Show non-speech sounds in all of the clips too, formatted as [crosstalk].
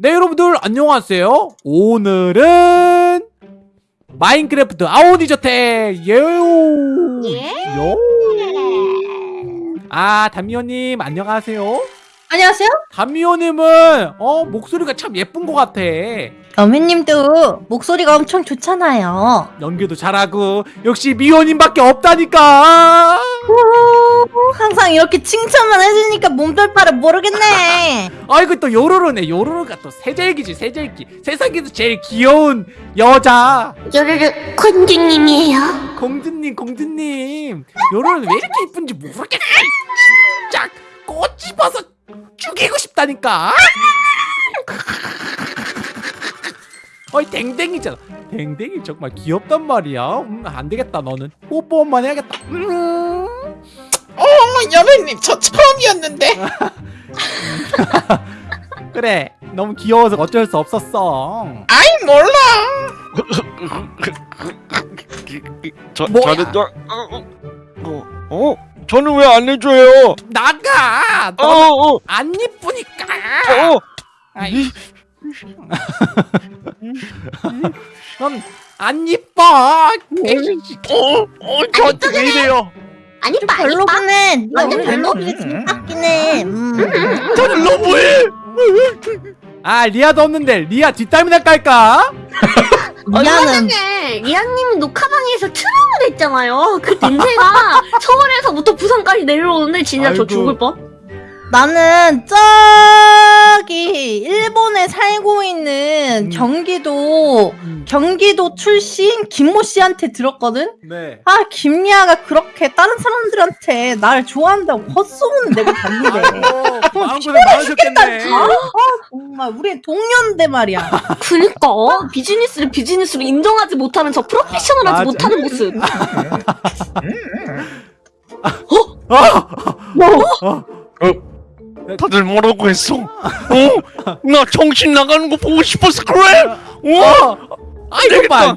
네 여러분들 안녕하세요 오늘은 마인크래프트 아오디저택 예요 예? 요. 아 담미호님 안녕하세요 안녕하세요. 담미호님은 어 목소리가 참 예쁜 것 같아 여매님도 목소리가 엄청 좋잖아요. 연기도 잘하고 역시 미호님밖에 없다니까 오, 항상 이렇게 칭찬만 해주니까 몸둘바를 모르겠네. [laughs] 아이고 또 요로로네. 요로로가 또 세절기지 세절기. 세상에서 제일 귀여운 여자. 요르르 콘주님이에요. 공주님 공주님. 요로는 왜 이렇게 이쁜지 모르겠어 진짜 꽃 집어서 죽이고 싶다니까. [laughs] 어이 댕댕이잖아. 댕댕이 정말 귀엽단 말이야. 음, 안되겠다 너는. 뽀뽀 한번 해야겠다. 음. 어, 여배님 저 처음이었는데. [laughs] 그래 너무 귀여워서 어쩔 수 없었어. 아이 몰라. 저, 뭐야? 저는 저, 어, 어, 어, 저는 왜 안 해줘요? 나가! 어, 너는 어, 안 이쁘니까! 어, 아이. 넌안 이뻐! 어, 어, 저한테 왜 이래요? 아니 빠 아니 빠. 별로네. 완전 별로? 빡기네. 음. 저는 너무해. 아 리아도 없는데 리아 뒷담이나 깔까? [laughs] 전에 리아님이 녹화방에서 트름을 했잖아요. 그 냄새가 [laughs] 서울에서부터 부산까지 내려오는데 진짜 아이고. 저 죽을 뻔. 나는 저기 일본에 살고 있는 음. 경기도 경기도 출신 김모 씨한테 들었거든. 네 아 김리아가 그렇게 다른 사람들한테 날 좋아한다고 헛소문을 내고 다니래. 아이고 마음고생 많으셨겠네 정말 우리 동년대 말이야. 그니까 비즈니스를 비즈니스로 인정하지 못하는 저 프로페셔널하지 맞아. 못하는 모습. 다들 뭐라고 했어? 어? 나 정신 나가는 거 보고 싶어서 그래? 어? 아이고 말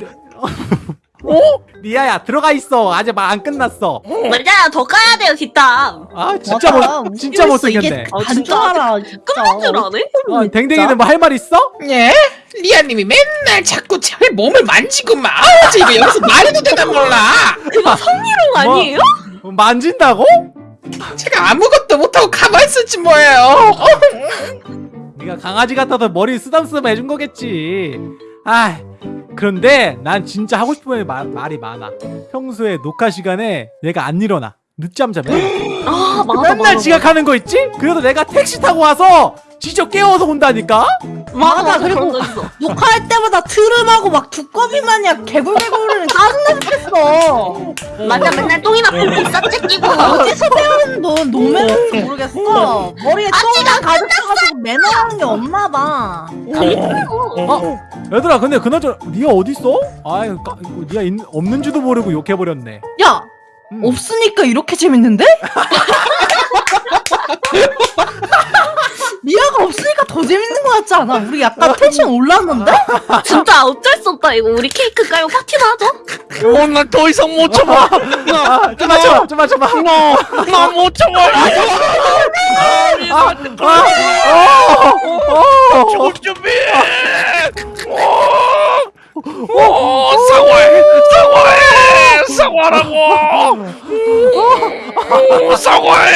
어? 리아야 들어가 있어 아직 말 안 끝났어 맞아요. 더 까야 돼요 뒷담. 아 진짜. 못 진짜. 못생겼네 이게 아, 간 진짜. 줄 알아. 끝난 줄 아네? 어, 댕댕이는 뭐 할 말 있어? 예? 리아님이 맨날 자꾸 제 몸을 만지고 막 아우 저 이거 여기서 말해도 되나 몰라 그거 성희롱 뭐? 아니에요? 어, 만진다고? 제가 아무것도 못하고 가만히 있었지 뭐예요. 어? 네가 강아지 같아서 머리 쓰담쓰담 해준 거겠지. 아 그런데 난 진짜 하고 싶은 말, 말이 많아. 평소에 녹화 시간에 내가 안 일어나 늦잠 자면 아 맞아 맨날 맞아. 지각하는 거 있지? 그래도 내가 택시 타고 와서 지저 깨워서 온다니까? 맞아 맞아 그리고-. 녹화할 때마다 트름하고 막 두꺼비 마냥 개굴개굴을 짜증나 죽겠어. 맞아 맨날 똥이나 뿔뿔 싹 끼고 어디서 배우는 너 노매는지 모르겠어. 머리에 똥만 가득 차가지고 매너라는 게 없나 봐. 어? 얘들아 근데 그나저나 니가 어딨어? 아이 니가 있, 없는지도 모르고 욕해버렸네 야 음. 없으니까 이렇게 재밌는데? 리아가 없으니까 더 재밌는 거 같지 않아? 우리 약간 텐션 올랐는데? 진짜 어쩔 수 없다 이거 우리 케이크 깔고 파티나 하자 어, 나더 이상 못 참아. 아 좀만 참아 좀만 참아 나, 나못 참아. 아, 아, 어, 어, 죽을 준비. 어, 어, 사과해, 사과해, 사과라고. 어, 사과해.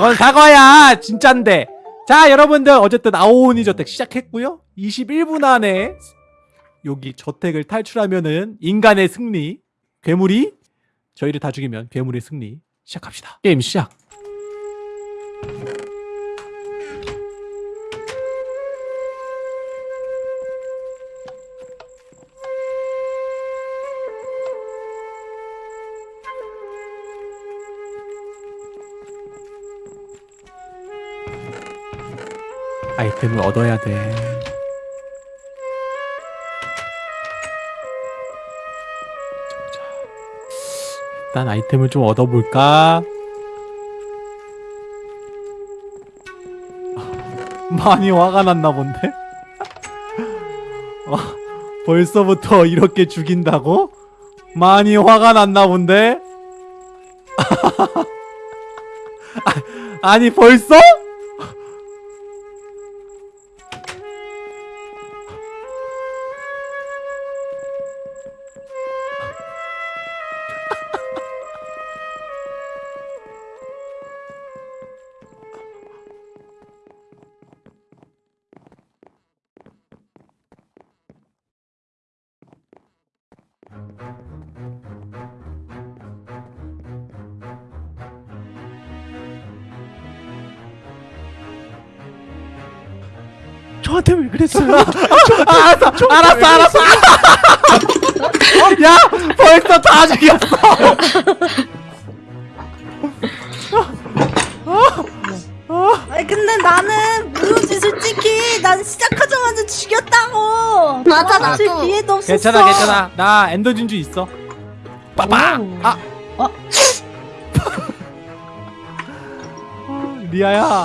넌 사과야 진짠데 자 여러분들 어쨌든 아오니 저택 시작했고요 21분 안에 여기 저택을 탈출하면은 인간의 승리 괴물이 저희를 다 죽이면 괴물의 승리 시작합시다 게임 시작 아이템을 얻어야 돼. 자, 일단 아이템을 좀 얻어볼까? 많이 화가 났나 본데? 어, 벌써부터 이렇게 죽인다고? 많이 화가 났나 본데? [laughs] 아, 아니 벌써? 저한테 왜 그랬어요? 알았어 알았어 알았어 야 벌써 다 죽였어 아니 근데 나는 무효지 솔직히 난 시작하자마자 죽였다고 맞아, 도망칠 나도. 기회도 없었어 괜찮아 괜찮아 나 엔더 진주 있어 빠빠 오. 아 어? 아, 리아야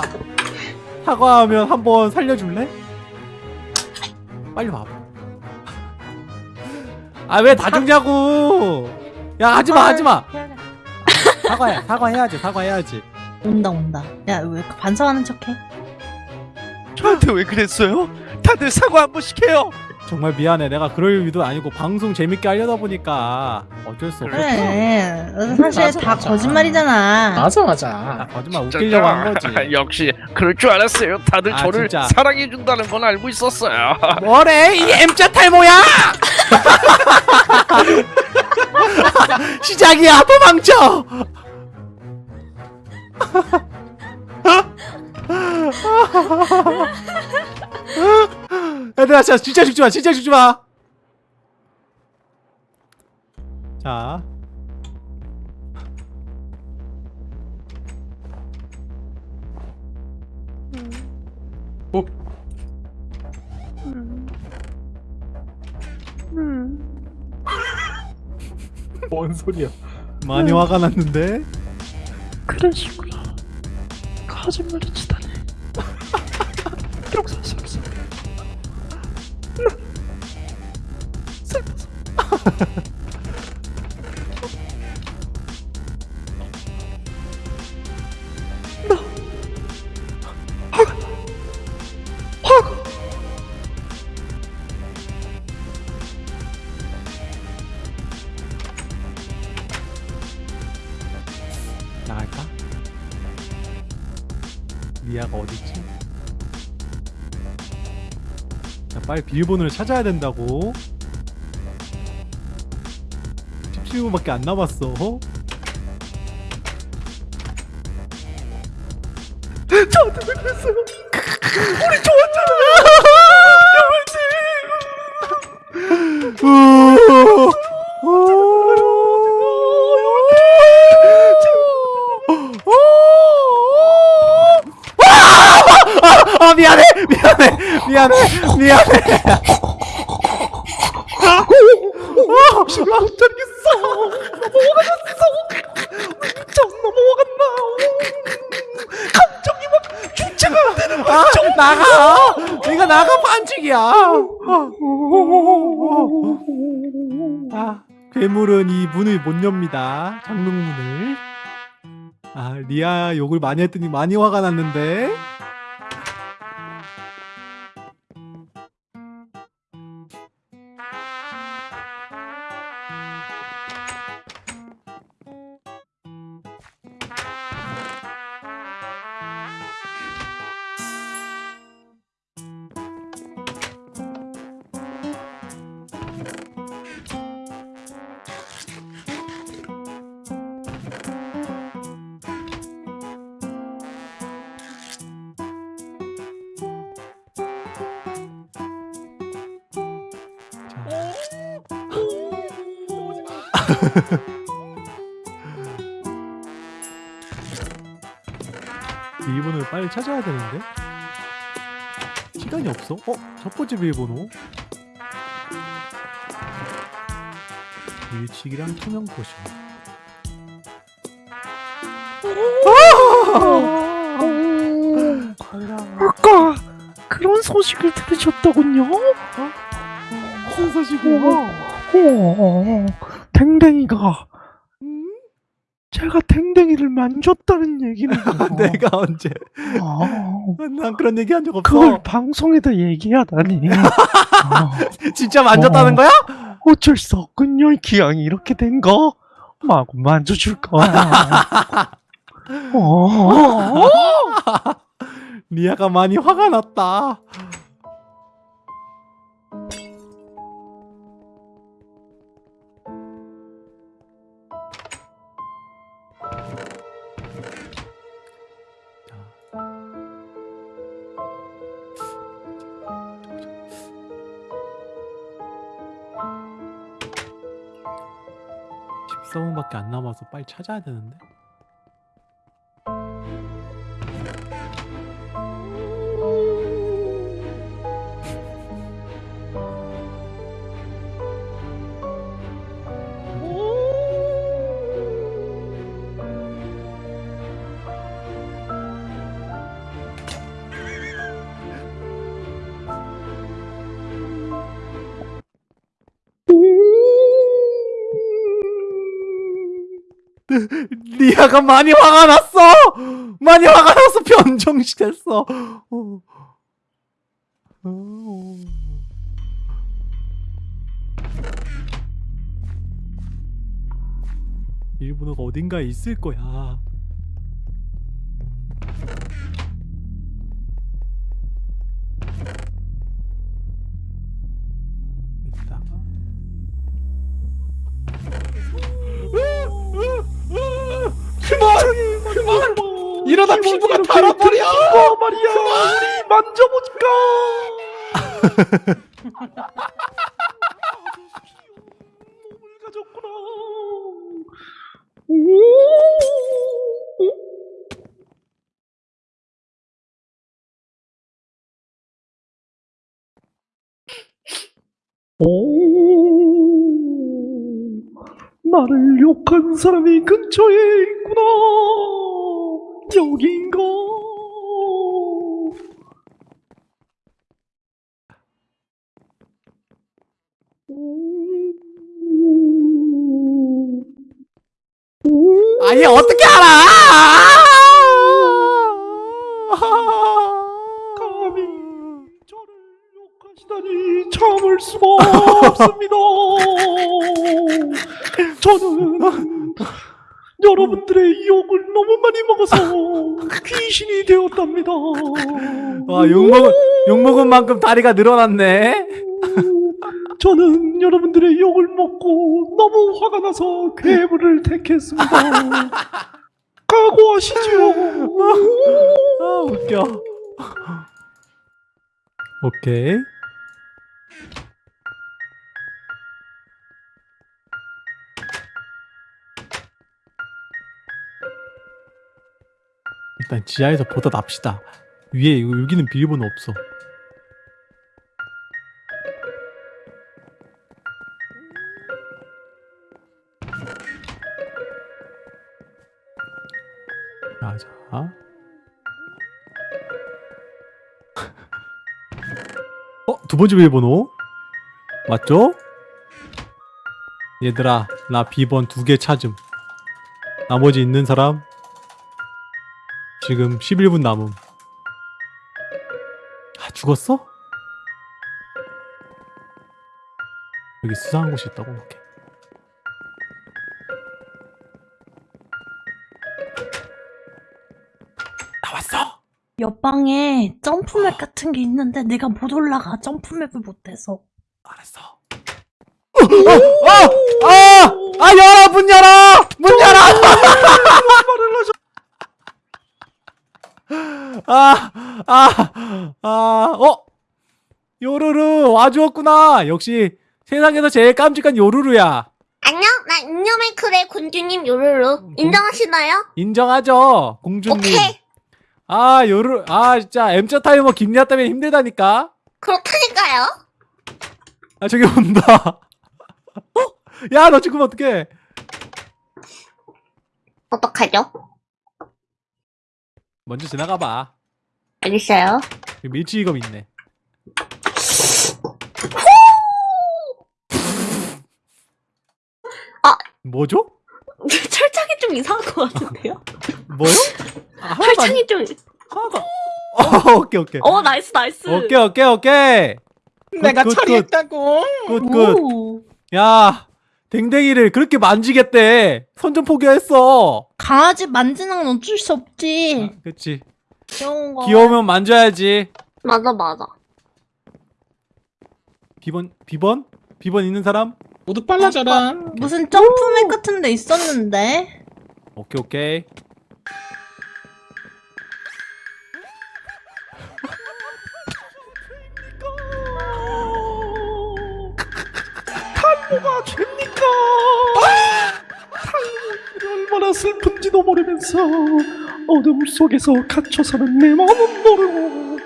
사과하면 한번 살려줄래? 빨리 와봐 아 왜 다 죽냐고 야 하지마 하지마 사과해 사과해야지 사과해야지 온다 온다 야 왜 반성하는 척해? 저한테 왜 그랬어요? 다들 사과 한 번씩 해요. 정말 미안해 내가 그럴 의도 아니고 방송 재밌게 하려다 보니까 어쩔 수 없어 그래 사실 맞아, 다 맞아. 거짓말이잖아 맞아 아, 맞아. 거짓말 웃기려고 한 거지 [laughs] 역시 그럴 줄 알았어요. 다들 아, 저를 진짜. 사랑해 준다는 건 알고 있었어요. [laughs] 뭐래 이 M자 탈모야 [laughs] 시작이야 도망쳐 얘들아 진짜, 진짜 죽지마 진짜 죽지마 자 어? 뭔 소리야 많이 화가 났는데 그러시구나. 거짓말을 치다니. [laughs] 용서스럽 나갈까? 리아가 어딨지? 자, 빨리 비밀번호를 찾아야 된다고. 17분밖에 안 남았어. 저한테 왜 그랬어요? 우리 아 미안해. 미안해. 미안해. 미안해 나가. 이거 나가 반칙이야. 아 괴물은 이 문을 못 엽니다. 장롱문을. 아 리아 욕을 많이 했더니 많이 화가 났는데 [laughs] 비밀번호를 빨리 찾아야 되는데 시간이 없어? 어? 첫 번째 비밀번호 일치기랑 투명 potion 아까 그런 소식을 들으셨더군요. 무슨 소식이야? 어, 댕댕이가 제가 댕댕이를 만졌다는 얘기는 [laughs] 내가 언제? 어, 난 그런 얘기 한 적 없어. 그걸 방송에다 얘기하다니. 어, [laughs] 진짜 만졌다는 어. 거야? 어쩔 수 없군요 기왕이 이렇게 된 거. 마구 만져줄 거야. [laughs] 어, 리아가 많이 화가 났다 남아서 빨리 찾아야 되는데. [laughs] 리아가 많이 화가 났어. 많이 화가 나서 변정시 됐어. 어. 어. 일본어가 어딘가에 있을 거야. 그만! 그만! 이러다 피부가 달아버려! 어 말이야. 우리 만져볼까 [laughs] 몸을 가졌구나 나를 욕한 사람이 근처에 있구나 여긴가 아얘 어떻게 알아? 감히 저를 욕하시다니 참을 수가 없습니다. 저는 여러분들의 욕을 너무 많이 먹어서 귀신이 되었답니다. 와 욕 먹은 욕 먹은 만큼 다리가 늘어났네. 저는 여러분들의 욕을 먹고 너무 화가 나서 괴물을 택했습니다. 각오하시죠. 아 웃겨. 오케이. 일단 지하에서 보다 납시다. 위에 여기는 비밀번호 없어. 번째 비밀번호? 맞죠? 얘들아 나 B번 두 개 찾음 나머지 있는 사람 지금 11분 남음 아 죽었어? 여기 수상한 곳이 있다고? 오케이. 옆방에 jump map 같은 게 있는데 내가 못 올라가 jump map을 못해서 알았어. 어! 아! 아! 아 열어 문 열어! 문 열어! 아! 아! 아! 어? 요루루 와주었구나. 역시 세상에서 제일 깜찍한 요루루야. 안녕, 나 인여메이클의 군주님 요루루. 인정하시나요? 인정하죠, 공주님. 오케이. 아 요루 아 진짜 M자 타이머 김리아 때문에 힘들다니까. 그렇다니까요. 아 저기 온다. [laughs] 어? 야너 죽으면 어떡해? 어떡하죠? 먼저 지나가 봐. 알겠어요. 여기 밀치기검 있네. 아. 뭐죠? [laughs] 철창이 좀 이상한 것 같은데요? [laughs] 뭐요? 아, 안, 철창이 좀. 하나도 안- 어, 오케이 오케이. 어, nice, nice. 오케이 오케이 오케이. 내가 good, 처리했다고 good good. 오. 야 댕댕이를 그렇게 만지겠대. 선전 포기했어. 강아지 만지는 건 어쩔 수 없지 아, 그치. 귀여운 거 귀여우면 만져야지. 맞아, 맞아. 비번 비번 비번 있는 사람? 모두 빨라져라 무슨 점프맵 같은 데 있었는데 오케이 오케이. 모르면서 어둠 속에서 갇혀 사는 내 마음은 모르고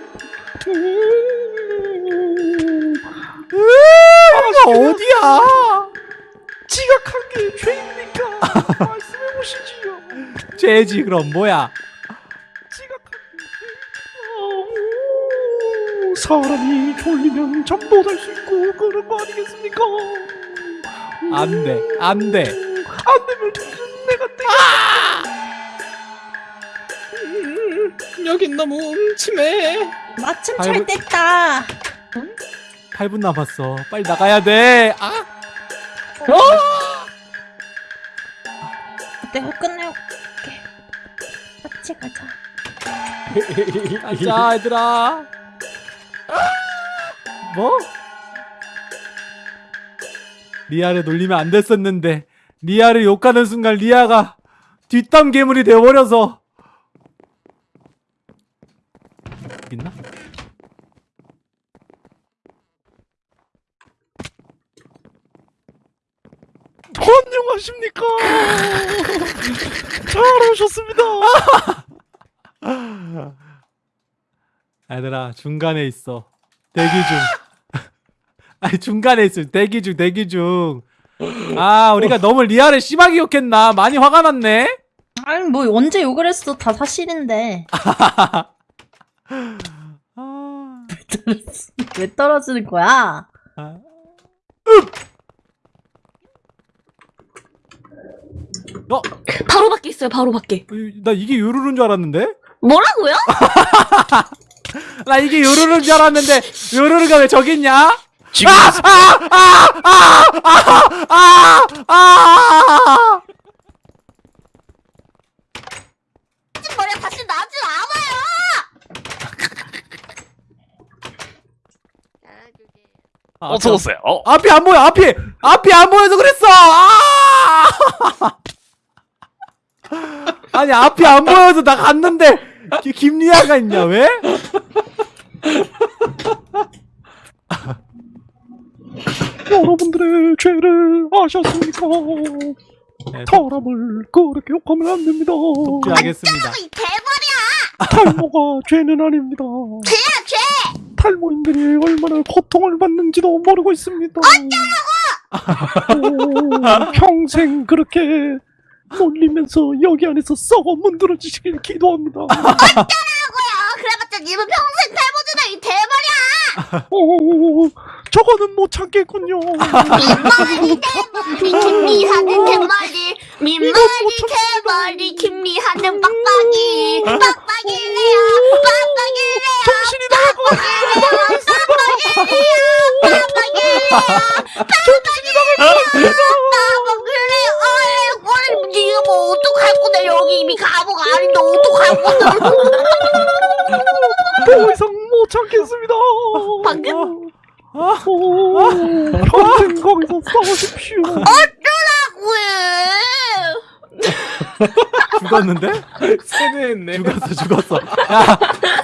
음, 이거 어디야? 지각한 게 죄입니까? [laughs] 말씀해 보시지요. 죄지 그럼 뭐야? 사람이 졸리면 잠도 잘수 있고 그런 거 아니겠습니까? 안 돼, 안 돼. 안 되면 음, 여긴 너무 음침해. 마침 아이고. 잘 됐다 8분 남았어. 빨리 나가야 돼. 아, 내가 끝내올게 같이 가자 가자 얘들아. 뭐? 리아를 놀리면 안 됐었는데 리아를 욕하는 순간 리아가 뒷담 괴물이 되어버려서 있나? 안녕하십니까? 잘 오셨습니다. [laughs] 얘들아 중간에 있어. 대기 중. [laughs] 아니 중간에 있어 대기 중 대기 중 아 우리가 너무 리아를 심하게 욕했나? 많이 화가 났네. 아니 뭐 언제 욕을 했어 다 사실인데. [laughs] 아, 왜 떨어지는 거야? 아. 어? 바로 밖에 있어요. 바로 밖에. 나 이게 요루루인 줄 알았는데? 뭐라고요? [laughs] 나 이게 요루루인 줄 알았는데 요루루가 왜 저기 있냐? 지금 아! 머리 다시 나지 않아요. 어서 오세요. 어, 앞이 안 보여 앞이 앞이 안 보여서 그랬어 아! 아니 앞이 안 보여서 나 갔는데 기- 김리아가 있냐 왜? [laughs] 여러분들의 죄를 아셨습니까? 네, 사람을 그렇게 욕하면 안 됩니다. 이 대머리야. 탈모가 죄는 아닙니다. 죄야 죄. 탈모인들이 얼마나 고통을 받는지도 모르고 있습니다. 오, 평생 그렇게 놀리면서 여기 안에서 썩어 문드러지시길 기도합니다. [laughs] 뭐야? 그래봤자 님은 평생 탈모잖아 이 대머리야. 오, 저거는 못 참겠군요. 민머리 대머리 김미하는 대머리 민머리 대머리 김미하는 빡빡이 빡빡이래요 빡빡이래요 정신이 나갈 것 같아. 빡빡이래요 [laughs] 어이 니가 뭐 어떡할 건데 여기 이미 감옥 아닌데 어떡할 건데 더 이상 못 참겠습니다. 방금? 오, 평생 거기서 싸우십시오. 왜 죽었는데? [laughs] 세뇌했네. 죽었어 죽었어. 야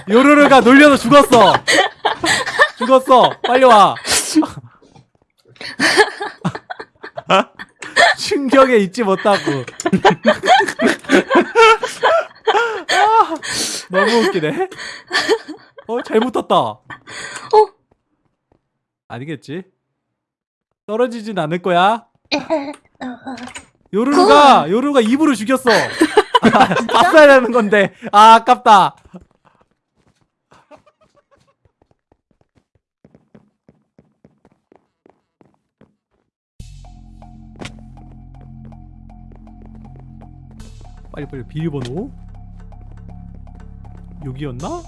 요루루가 놀려서 죽었어. 죽었어. 빨리 와. [laughs] 충격에 잊지 못하고. 아, [laughs] 너무 웃기네. 어 잘못 떴다. 아니겠지? 떨어지진 않을 거야? 요루루가 요루루가 입으로 죽였어 봤어야 되는 건데. 아 아깝다. 빨리 빨리 비밀번호. 여기였나?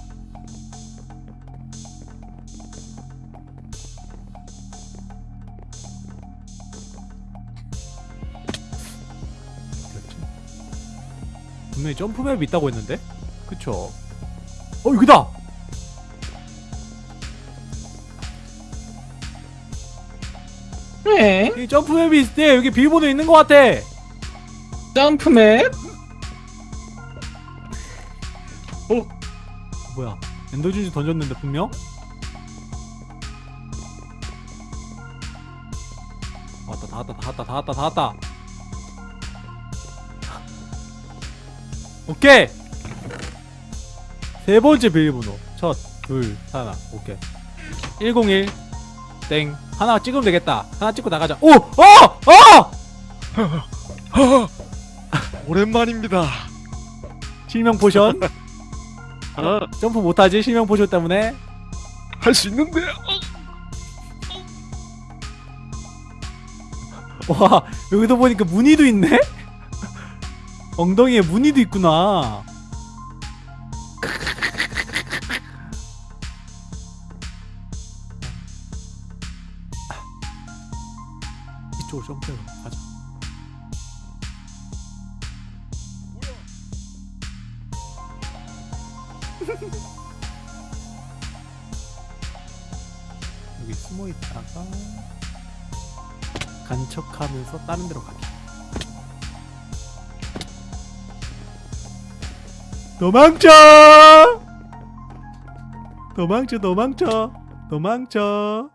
분명히 점프맵 있다고 했는데? 그쵸? 어 여기다! 네. 이 점프맵이 있을 때 여기 비밀번호 있는 것 같아 점프맵. 뭐야 엔더진주 던졌는데 분명? 왔다 다 왔다 다 왔다 다 왔다 다 왔다 오케이 세 번째 비밀번호 첫 둘 하나 오케이 101 땡 하나 찍으면 되겠다 하나 찍고 나가자 오! 어! 어! [laughs] 오랜만입니다. 실명 potion 아, [laughs] 점프 못하지 실명 potion 때문에 할 수 있는데. 와 여기도 보니까 무늬도 있네? 엉덩이에 무늬도 있구나 이쪽으로 점프해 가자 [laughs] 여기 숨어 있다가 간척하면서 다른 데로 가기. 도망쳐! 도망쳐, 도망쳐, 도망쳐.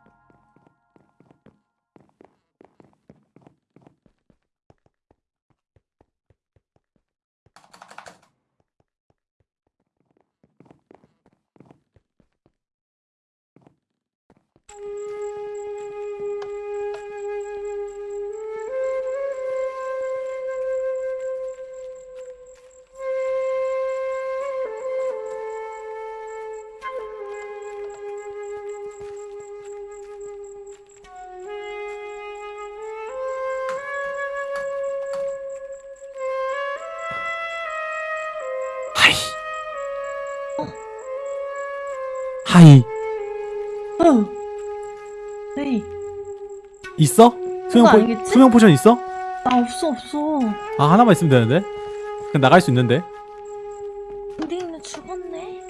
Hi. 어. 네. 있어? 수명, 그거 po, 알겠지? 투명 potion 있어? 나 없어 없어. 아, 하나만 있으면 되는데? 그냥 나갈 수 있는데? 우리 있는 죽었네.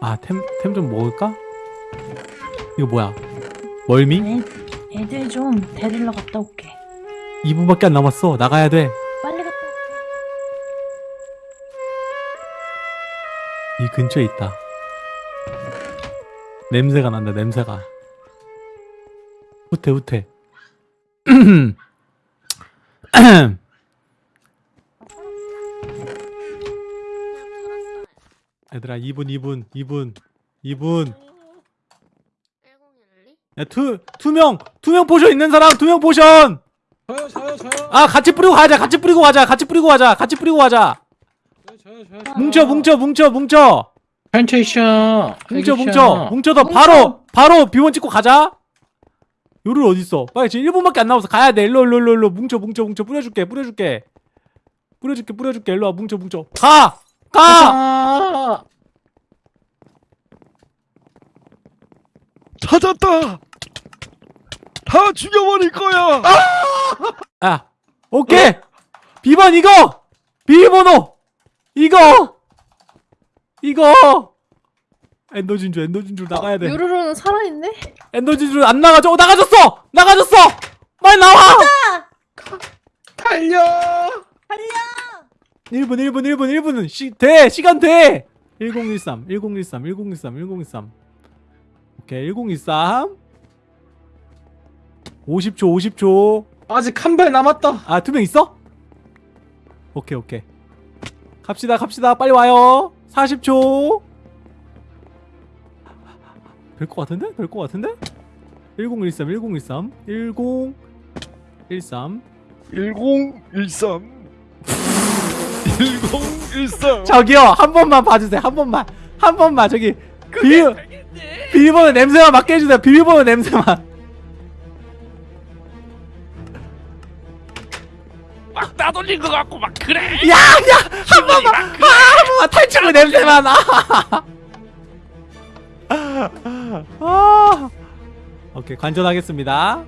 아, 템, 템 좀 먹을까? 이거 뭐야? 멀미? 애, 애들 좀 데리러 갔다 올게. 2분밖에 안 남았어. 나가야 돼. 빨리 갔다 올게. 이 근처에 있다. 냄새가 난다, 냄새가. 후퇴, 후퇴. [clears throat] 얘들아, 2분, 2분, 2분, 2분. 1012? 야, 투, 투명! 투명 potion 있는 사람, 투명 potion! 저요 저요 저요 아, 같이 뿌리고 가자, 같이 뿌리고 가자, 같이 뿌리고 가자, 같이 뿌리고 가자! 저요 저요 뭉쳐, 뭉쳐, 뭉쳐, 뭉쳐! 펜테이션 뭉쳐, 뭉쳐! 뭉쳐서 바로, 바로 비원 찍고 가자! 요를 어딨어? 빨리 지금 1분밖에 안 남았어. 가야 돼. 일로, 일로, 일로, 일로. 뭉쳐, 뭉쳐, 뭉쳐. 뿌려줄게, 뿌려줄게. 뿌려줄게, 뿌려줄게. 일로 와, 뭉쳐, 뭉쳐. 가! 가! 아 찾았다. 다 죽여버릴 거야. 아, 오케이! 비번 이거! 비밀번호! 이거! 이거! 엔더 진주, 엔더 진주 나가야 돼. 요루루는 살아있네? 엔더 진주 안 나가죠? 어, 나가졌어! 나가졌어! 빨리 나와! 달려 1분, 1분, 1분, 1분은 시, 돼! 시간 돼! 1013, 1013, 1013, 1013. 오케이, 1023. 50초, 50초. 아직 한 발 남았다 아, 투명 있어? 오케이, 오케이. 갑시다, 갑시다. 빨리 와요. 40초. 될 것 같은데? 될 것 같은데? 1013, 1013, 1013. 1013. 1013. 저기요, 한 번만 봐주세요. 한 번만. 한 번만. 저기, 비밀, 비밀번호 냄새만 맡게 해주세요. 비밀번호 냄새만. 막 따돌린 것 같고 막 그래. 야, 야! 한 번만! 아, 한 번만 탈출구 냄새만! 아! 아! 오케이, 관전하겠습니다.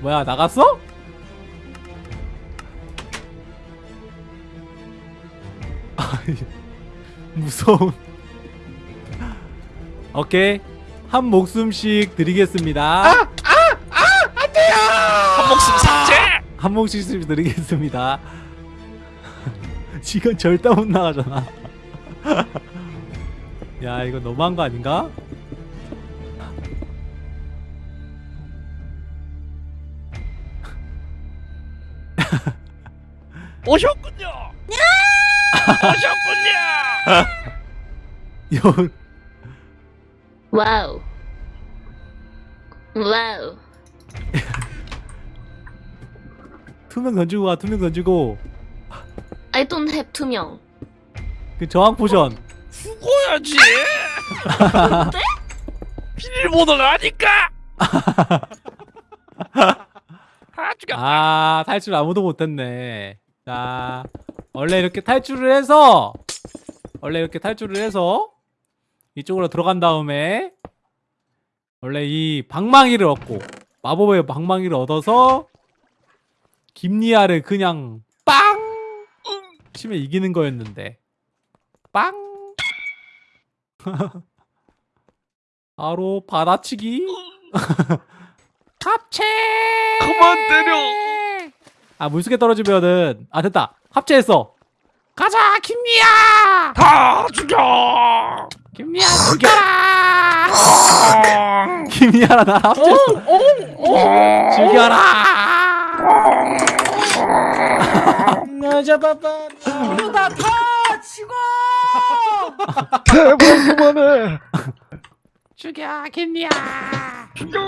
뭐야, 나갔어? 무서운. 오케이. 한 목숨씩 드리겠습니다. 한 목숨 아! 삭제! 한 목숨씩 드리겠습니다 [laughs] 지금 절대 못 나가잖아 [laughs] 야 이거 너무한 거 아닌가? [laughs] 오셨군요! 오셨군요! 여... wow wow 투명 던지고 가 투명 던지고 I don't have 투명. 그 저항 potion 죽어야지. [laughs] 비밀번호가 아니까. [laughs] 아 죽여. 아 탈출 아무도 못했네 자 원래 이렇게 탈출을 해서 원래 이렇게 탈출을 해서 이쪽으로 들어간 다음에 원래 이 방망이를 얻고 마법의 방망이를 얻어서 김리아를 그냥 빵! 치면 이기는 거였는데. 빵! [laughs] 바로 받아치기. [laughs] 합체! 그만 때려. 아 물속에 떨어지면은. 아 됐다. 합체했어. 가자 김리아! 다 죽여. 김리아 죽여라! [laughs] 김리아랑 나 합체했어? 죽여라 여자봐봐 나다 치고 대박 그만해. 죽여 김리아 죽여.